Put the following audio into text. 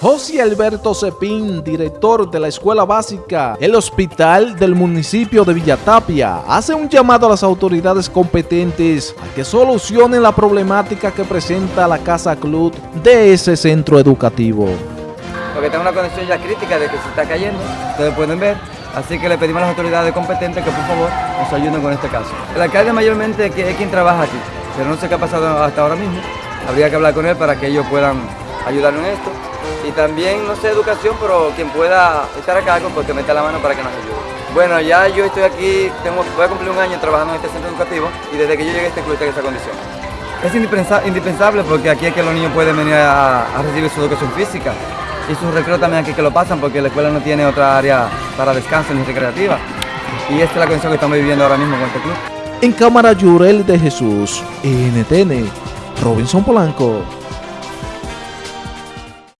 José Alberto Cepín, director de la Escuela Básica, el Hospital del municipio de Villatapia, hace un llamado a las autoridades competentes a que solucionen la problemática que presenta la Casa Club de ese centro educativo. Porque en una condición ya crítica de que se está cayendo, ustedes pueden ver, así que le pedimos a las autoridades competentes que por favor nos ayuden con este caso. El alcalde mayormente es quien trabaja aquí, pero no sé qué ha pasado hasta ahora mismo, habría que hablar con él para que ellos puedan ayudarnos en esto y también, no sé, educación, pero quien pueda estar acá, pues que meta la mano para que nos ayude. Bueno, ya yo estoy aquí, tengo, voy a cumplir un año trabajando en este centro educativo y desde que yo llegué a este club está en esa condición. Es indispensable porque aquí es que los niños pueden venir a, recibir su educación física y sus recreos también aquí que lo pasan porque la escuela no tiene otra área para descanso ni recreativa. Y esta es la condición que estamos viviendo ahora mismo con este club. En cámara Yurel de Jesús, NTN, Robinson Polanco.